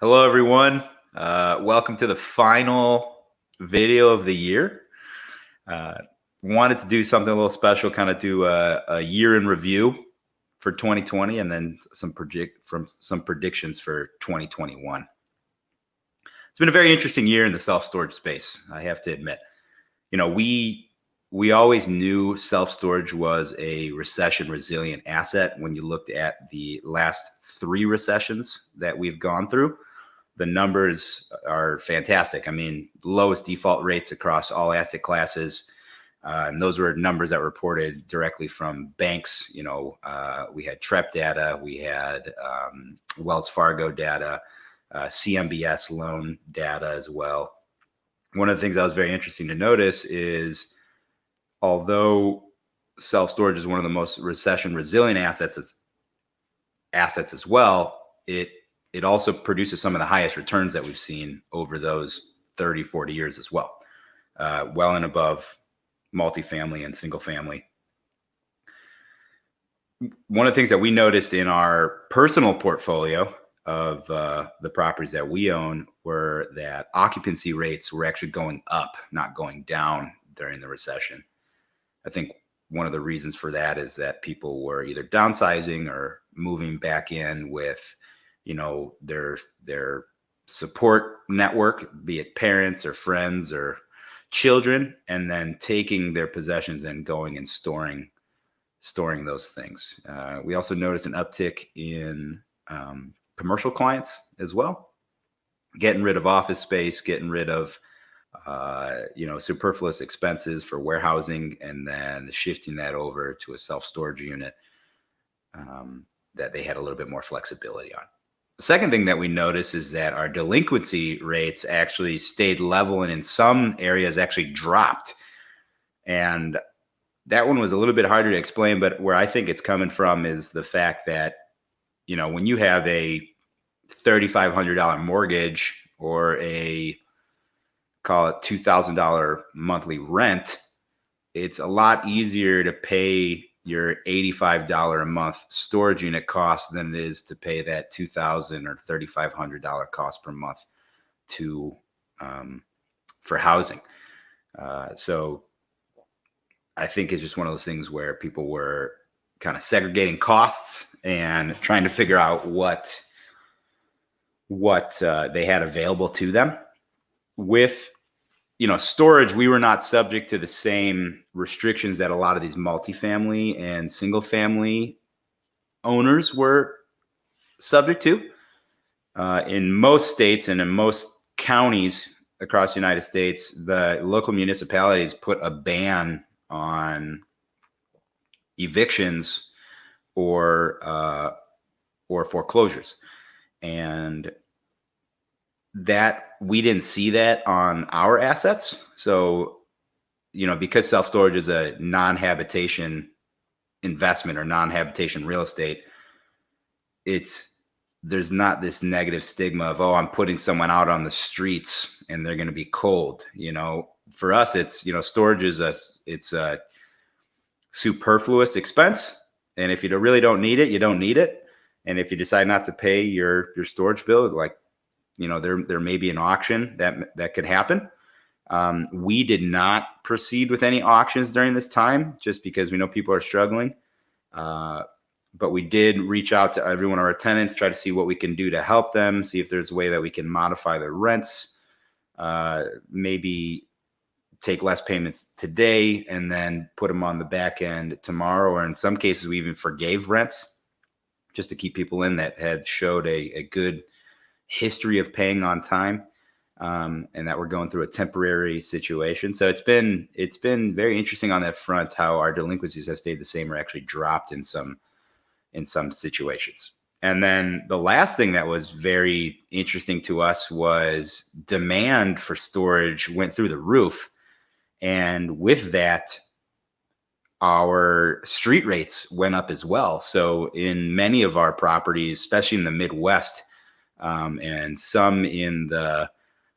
Hello, everyone. Uh, welcome to the final video of the year. Uh, wanted to do something a little special, kind of do a, a, year in review for 2020, and then some from some predictions for 2021. It's been a very interesting year in the self storage space. I have to admit. You know, we we always knew self storage was a recession resilient asset. When you looked at the last three recessions that we've gone through the numbers are fantastic. I mean, lowest default rates across all asset classes. Uh, and those were numbers that were reported directly from banks. You know, uh, we had Trepp data, we had um, Wells Fargo data, uh, CMBS loan data as well. One of the things that was very interesting to notice is although self storage is one of the most recession resilient assets as, assets as well, it it also produces some of the highest returns that we've seen over those 30, 40 years as well, uh, well and above multifamily and single family. One of the things that we noticed in our personal portfolio of uh, the properties that we own were that occupancy rates were actually going up, not going down during the recession. I think one of the reasons for that is that people were either downsizing or moving back in with you know their their support network be it parents or friends or children and then taking their possessions and going and storing storing those things. Uh, we also noticed an uptick in um, commercial clients as well. Getting rid of office space getting rid of uh, you know superfluous expenses for warehousing and then shifting that over to a self-storage unit um, that they had a little bit more flexibility on second thing that we notice is that our delinquency rates actually stayed level and in some areas actually dropped. And that one was a little bit harder to explain, but where I think it's coming from is the fact that, you know, when you have a $3,500 mortgage or a call it $2,000 monthly rent, it's a lot easier to pay your $85 a month storage unit cost than it is to pay that 2,000 or $3,500 cost per month to um, for housing. Uh, so I think it's just one of those things where people were kind of segregating costs and trying to figure out what what uh, they had available to them with you know, storage, we were not subject to the same restrictions that a lot of these multifamily and single family owners were subject to. Uh, in most states and in most counties across the United States, the local municipalities put a ban on evictions or uh, or foreclosures, and that we didn't see that on our assets. So, you know, because self storage is a non habitation investment or non habitation real estate, it's there's not this negative stigma of oh i'm putting someone out on the streets and they're going to be cold you know for us it's you know storage is a it's a superfluous expense and if you really don't need it you don't need it and if you decide not to pay your your storage bill like you know there there may be an auction that that could happen. Um, we did not proceed with any auctions during this time, just because we know people are struggling. Uh, but we did reach out to every one of our tenants, try to see what we can do to help them, see if there's a way that we can modify their rents, uh, maybe take less payments today and then put them on the back end tomorrow. Or in some cases, we even forgave rents just to keep people in that had showed a, a good history of paying on time um, and that we're going through a temporary situation. So it's been it's been very interesting on that front how our delinquencies have stayed the same or actually dropped in some in some situations. And then the last thing that was very interesting to us was demand for storage went through the roof. And with that, our street rates went up as well. So in many of our properties, especially in the Midwest, um, and some in the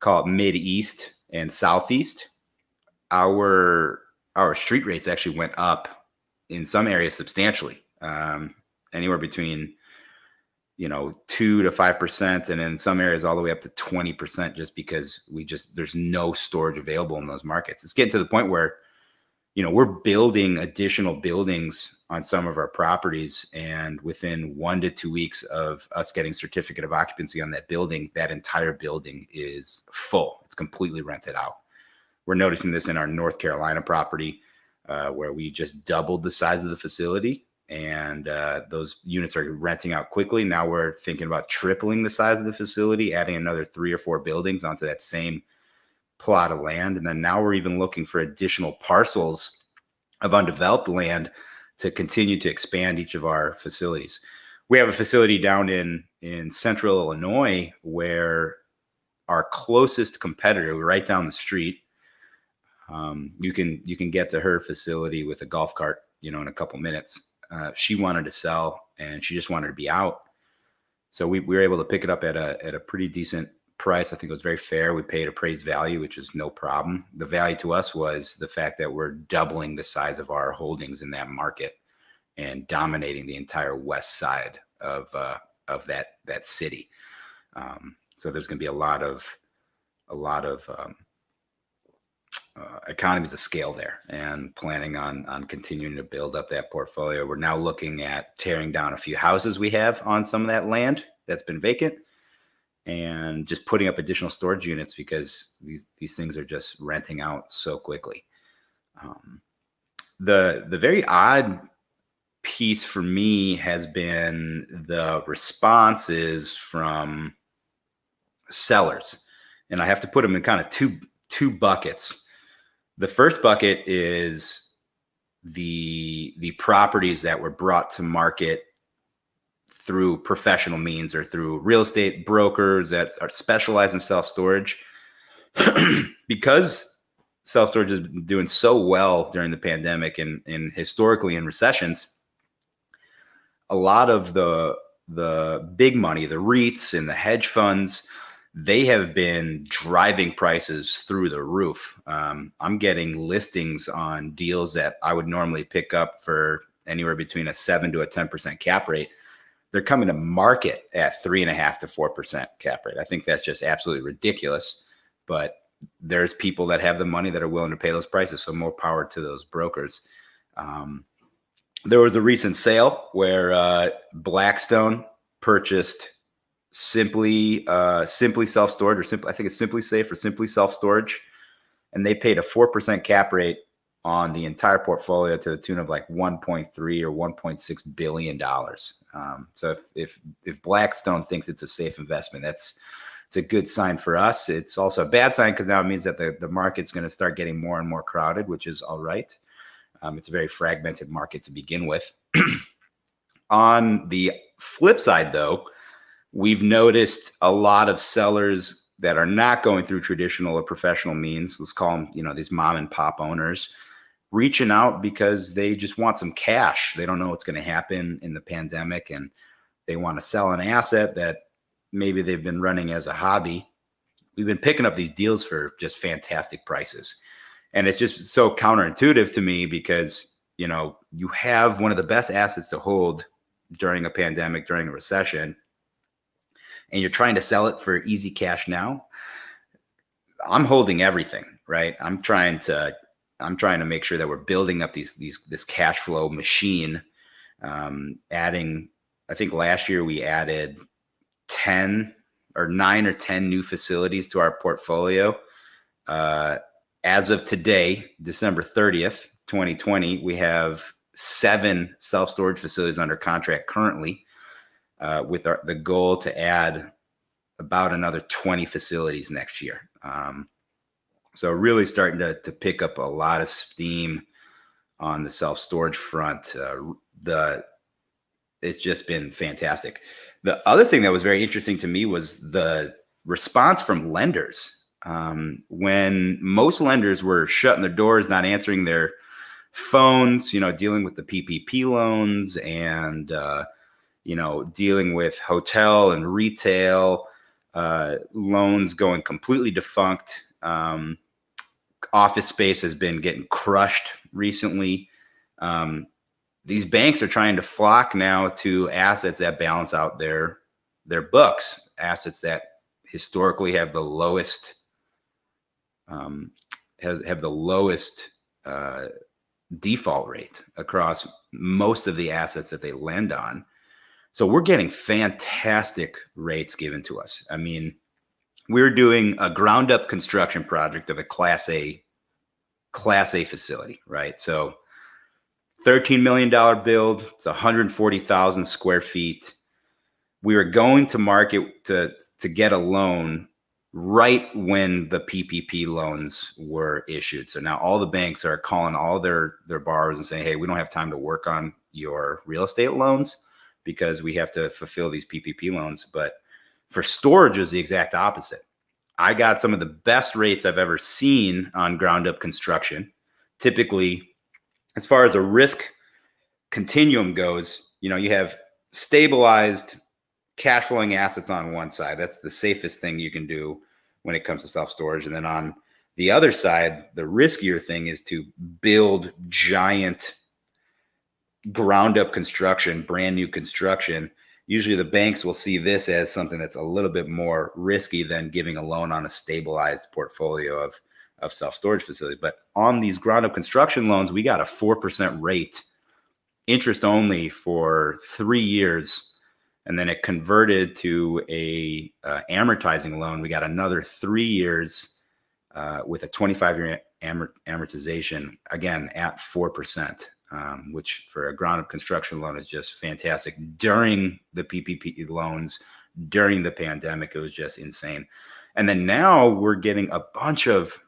call it mid east and southeast. Our our street rates actually went up in some areas substantially, um, anywhere between you know, two to five percent, and in some areas all the way up to twenty percent, just because we just there's no storage available in those markets. It's getting to the point where, you know, we're building additional buildings on some of our properties, and within one to two weeks of us getting certificate of occupancy on that building, that entire building is full. It's completely rented out. We're noticing this in our North Carolina property, uh, where we just doubled the size of the facility and uh, those units are renting out quickly. Now we're thinking about tripling the size of the facility, adding another three or four buildings onto that same plot of land. And then now we're even looking for additional parcels of undeveloped land to continue to expand each of our facilities. We have a facility down in in central Illinois where our closest competitor, right down the street, um, you can you can get to her facility with a golf cart, you know, in a couple minutes uh, she wanted to sell and she just wanted to be out. So we, we were able to pick it up at a at a pretty decent price. I think it was very fair. We paid appraised value, which was no problem. The value to us was the fact that we're doubling the size of our holdings in that market and dominating the entire west side of uh, of that that city. Um, so there's going to be a lot of a lot of um, uh, economies of scale there and planning on on continuing to build up that portfolio. We're now looking at tearing down a few houses we have on some of that land that's been vacant and just putting up additional storage units because these these things are just renting out so quickly. Um, the the very odd piece for me has been the responses from sellers, and I have to put them in kind of two two buckets. The first bucket is the the properties that were brought to market through professional means or through real estate brokers that are specialized in self storage. because self storage has been doing so well during the pandemic and, and historically in recessions, a lot of the the big money, the REITs and the hedge funds, they have been driving prices through the roof. Um, I'm getting listings on deals that I would normally pick up for anywhere between a seven to a 10% cap rate. They're coming to market at three and a half to 4% cap rate. I think that's just absolutely ridiculous. But there's people that have the money that are willing to pay those prices. So more power to those brokers. Um, there was a recent sale where uh, Blackstone purchased simply uh, simply self storage or simply I think it's simply safe or simply self storage, and they paid a four percent cap rate on the entire portfolio to the tune of like 1.3 or 1.6 billion dollars. Um, so if, if if Blackstone thinks it's a safe investment, that's it's a good sign for us. It's also a bad sign because now it means that the, the market's going to start getting more and more crowded, which is all right. Um, it's a very fragmented market to begin with. On the flip side, though, We've noticed a lot of sellers that are not going through traditional or professional means. Let's call them, you know, these mom and pop owners reaching out because they just want some cash. They don't know what's going to happen in the pandemic and they want to sell an asset that maybe they've been running as a hobby. We've been picking up these deals for just fantastic prices. And it's just so counterintuitive to me because, you know, you have one of the best assets to hold during a pandemic, during a recession, and you're trying to sell it for easy cash now, I'm holding everything, right? I'm trying to I'm trying to make sure that we're building up these these this cash flow machine. Um, adding, I think last year we added ten or nine or ten new facilities to our portfolio. Uh, as of today, December 30th, 2020, we have seven self storage facilities under contract currently uh, with our, the goal to add about another 20 facilities next year. Um, so really starting to, to pick up a lot of steam on the self storage front. Uh, the it's just been fantastic. The other thing that was very interesting to me was the response from lenders. Um, when most lenders were shutting their doors, not answering their phones, you know, dealing with the PPP loans and uh, you know, dealing with hotel and retail uh, loans going completely defunct. Um, office space has been getting crushed recently. Um, these banks are trying to flock now to assets that balance out their their books, assets that historically have the lowest um, has have the lowest uh, default rate across most of the assets that they lend on. So we're getting fantastic rates given to us. I mean, we're doing a ground up construction project of a class A class A facility, right? So $13 million build, it's 140,000 square feet. We were going to market to, to get a loan right when the PPP loans were issued. So now all the banks are calling all their, their borrowers and saying, hey, we don't have time to work on your real estate loans because we have to fulfill these PPP loans. But for storage is the exact opposite. I got some of the best rates I've ever seen on ground up construction. Typically, as far as a risk continuum goes, you know, you have stabilized cash flowing assets on one side. That's the safest thing you can do when it comes to self storage. And then on the other side, the riskier thing is to build giant ground up construction, brand new construction usually the banks will see this as something that's a little bit more risky than giving a loan on a stabilized portfolio of of self-storage facilities. But on these ground up construction loans we got a 4% rate interest only for 3 years and then it converted to a uh, amortizing loan. We got another 3 years uh, with a 25 year amortization again at 4% um, which for a ground up construction loan is just fantastic. During the PPP loans, during the pandemic, it was just insane. And then now we're getting a bunch of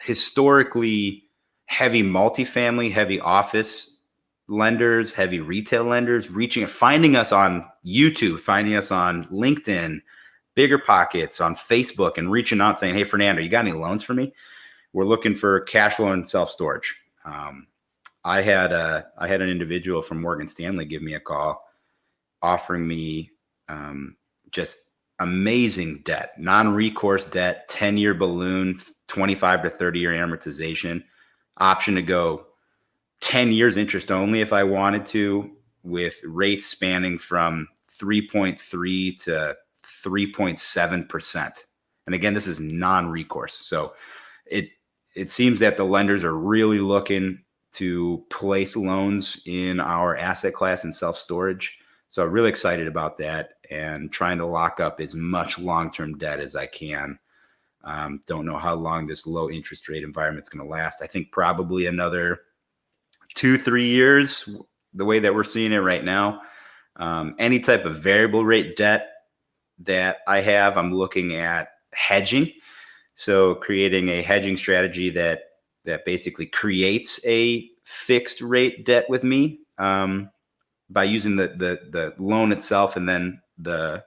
historically heavy multifamily, heavy office lenders, heavy retail lenders reaching, finding us on YouTube, finding us on LinkedIn, BiggerPockets on Facebook, and reaching out saying, "Hey, Fernando, you got any loans for me? We're looking for cash flow and self storage." Um, I had a I had an individual from Morgan Stanley give me a call, offering me um, just amazing debt, non-recourse debt, 10-year balloon, 25 to 30 year amortization, option to go 10 years interest only if I wanted to, with rates spanning from 3.3 to 3.7 percent. And again, this is non-recourse, so it it seems that the lenders are really looking to place loans in our asset class and self storage. So I'm really excited about that and trying to lock up as much long term debt as I can. Um, don't know how long this low interest rate environment is going to last. I think probably another two, three years, the way that we're seeing it right now. Um, any type of variable rate debt that I have, I'm looking at hedging. So creating a hedging strategy that that basically creates a fixed rate debt with me um, by using the, the the loan itself and then the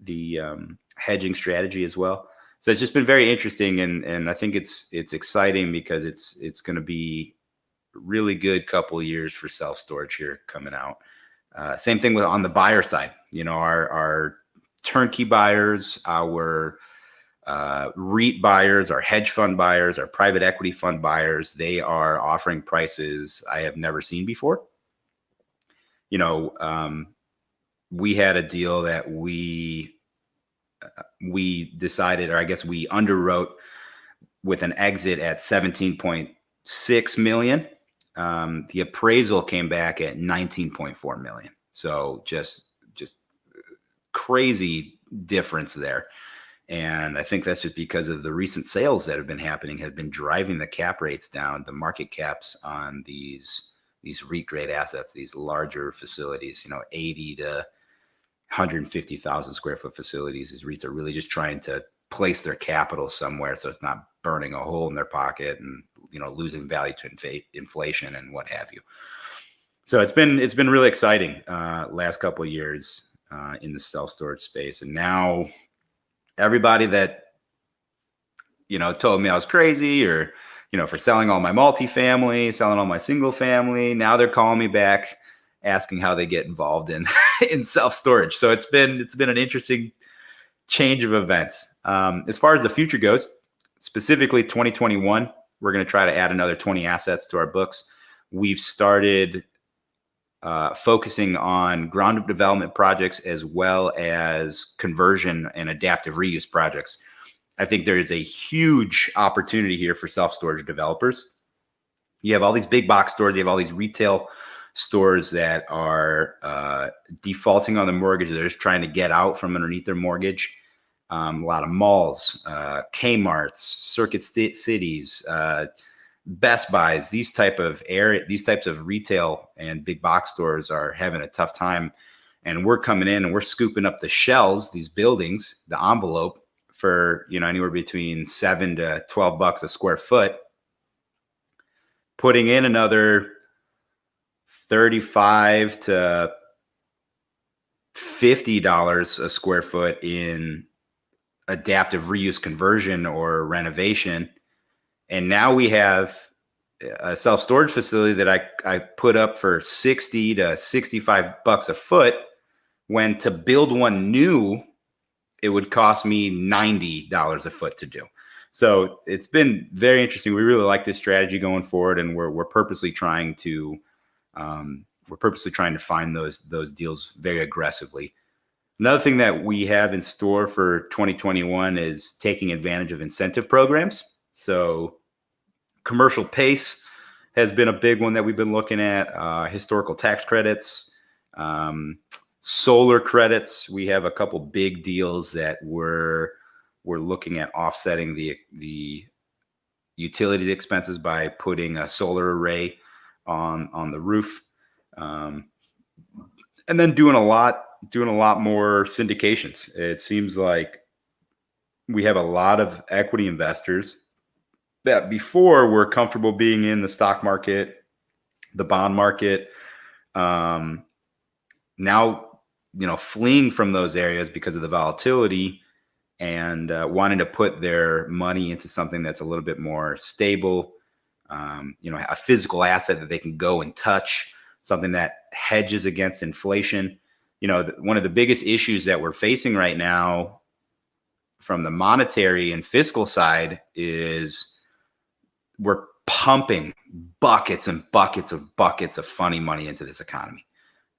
the um, hedging strategy as well. So it's just been very interesting, and and I think it's it's exciting because it's it's going to be really good couple years for self storage here coming out. Uh, same thing with on the buyer side. You know, our our turnkey buyers, our uh, REIT buyers, our hedge fund buyers, our private equity fund buyers, they are offering prices I have never seen before. You know, um, we had a deal that we uh, we decided, or I guess we underwrote with an exit at 17.6 million. Um, the appraisal came back at 19.4 million. So just just crazy difference there. And I think that's just because of the recent sales that have been happening have been driving the cap rates down, the market caps on these these REIT grade assets, these larger facilities, you know, 80 to 150,000 square foot facilities. These REITs are really just trying to place their capital somewhere so it's not burning a hole in their pocket and you know losing value to inf- inflation and what have you. So it's been it's been really exciting uh, last couple years uh, in the self storage space, and now everybody that you know told me I was crazy or you know for selling all my multifamily, selling all my single family. Now they're calling me back asking how they get involved in in self storage. So it's been it's been an interesting change of events. Um, as far as the future goes, specifically 2021, we're going to try to add another 20 assets to our books. We've started uh, focusing on ground up development projects as well as conversion and adaptive reuse projects. I think there is a huge opportunity here for self storage developers. You have all these big box stores, you have all these retail stores that are uh, defaulting on the mortgage. They're just trying to get out from underneath their mortgage. Um, a lot of malls, uh, Kmart's, Circuit Cities, uh, Best Buys, these type of area, these types of retail and big box stores are having a tough time. And we're coming in and we're scooping up the shells, these buildings, the envelope for you know anywhere between seven to twelve bucks a square foot. Putting in another 35 to $50 a square foot in adaptive reuse conversion or renovation. And now we have a self storage facility that I, I put up for 60 to 65 bucks a foot. When to build one new, it would cost me $90 a foot to do. So it's been very interesting. We really like this strategy going forward, and we're, we're purposely trying to um, we're purposely trying to find those those deals very aggressively. Another thing that we have in store for 2021 is taking advantage of incentive programs. So, commercial pace has been a big one that we've been looking at. Uh, historical tax credits, um, solar credits. We have a couple big deals that we're we're looking at offsetting the the utility expenses by putting a solar array on on the roof, um, and then doing a lot doing a lot more syndications. It seems like we have a lot of equity investors that before were comfortable being in the stock market, the bond market. Um, now, you know, fleeing from those areas because of the volatility and uh, wanting to put their money into something that's a little bit more stable, um, you know, a physical asset that they can go and touch, something that hedges against inflation. You know, one of the biggest issues that we're facing right now from the monetary and fiscal side is we're pumping buckets and buckets of buckets of funny money into this economy.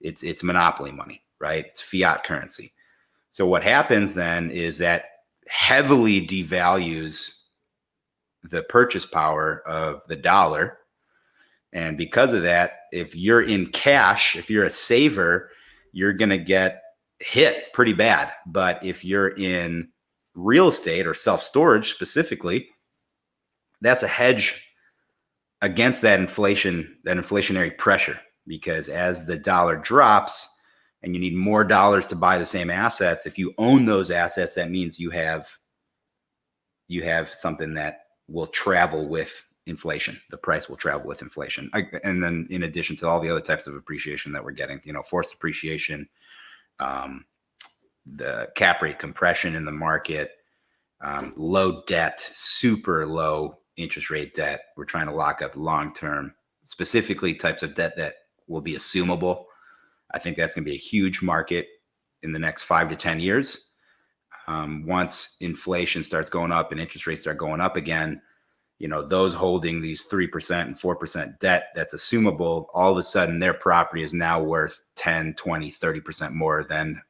It's it's monopoly money, right? It's fiat currency. So what happens then is that heavily devalues the purchase power of the dollar. And because of that, if you're in cash, if you're a saver, you're going to get hit pretty bad. But if you're in real estate or self storage specifically, that's a hedge against that inflation, that inflationary pressure. Because as the dollar drops and you need more dollars to buy the same assets, if you own those assets, that means you have you have something that will travel with inflation. The price will travel with inflation. I, and then in addition to all the other types of appreciation that we're getting, you know, forced appreciation, um, the cap rate compression in the market, um, low debt, super low interest rate debt. We're trying to lock up long term, specifically types of debt that will be assumable. I think that's going to be a huge market in the next five to 10 years um, once inflation starts going up and interest rates start going up again, you know, those holding these 3% and 4% debt that's assumable, all of a sudden their property is now worth 10, 20, 30% more than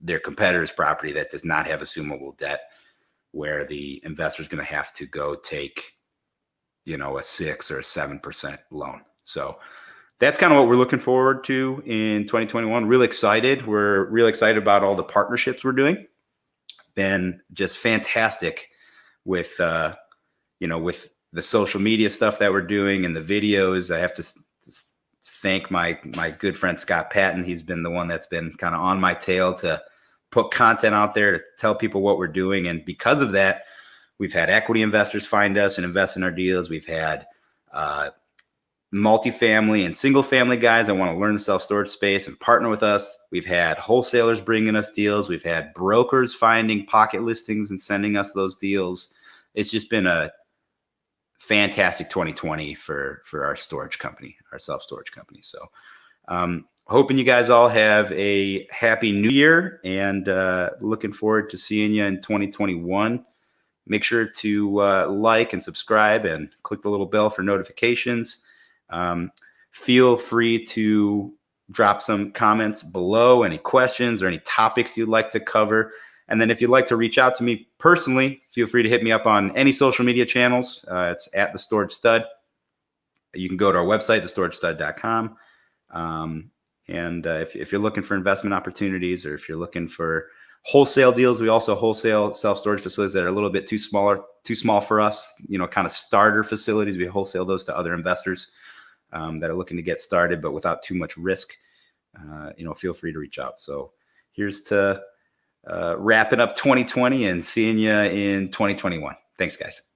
their competitor's property that does not have assumable debt, where the investor is going to have to go take, you know, a six or a 7% loan. So, that's kind of what we're looking forward to in 2021. Really excited. We're really excited about all the partnerships we're doing been just fantastic with uh, you know with the social media stuff that we're doing and the videos. I have to, to thank my my good friend Scott Patton. He's been the one that's been kind of on my tail to put content out there to tell people what we're doing, and because of that, we've had equity investors find us and invest in our deals. We've had uh, multifamily and single family guys that want to learn the self storage space and partner with us. We've had wholesalers bringing us deals. We've had brokers finding pocket listings and sending us those deals. It's just been a fantastic 2020 for for our storage company, our self storage company. So, um, hoping you guys all have a happy new year and uh, looking forward to seeing you in 2021. Make sure to uh, like and subscribe and click the little bell for notifications. Um, feel free to drop some comments below, any questions or any topics you'd like to cover. And then if you'd like to reach out to me personally, feel free to hit me up on any social media channels. Uh, it's at the Storage Stud. You can go to our website, thestoragestud.com. Um, and uh, if, if you're looking for investment opportunities or if you're looking for wholesale deals, we also wholesale self storage facilities that are a little bit too smaller, too small for us. You know, kind of starter facilities. We wholesale those to other investors um, that are looking to get started, but without too much risk. Uh, you know, feel free to reach out. So here's to uh, wrapping up 2020 and seeing you in 2021. Thanks, guys.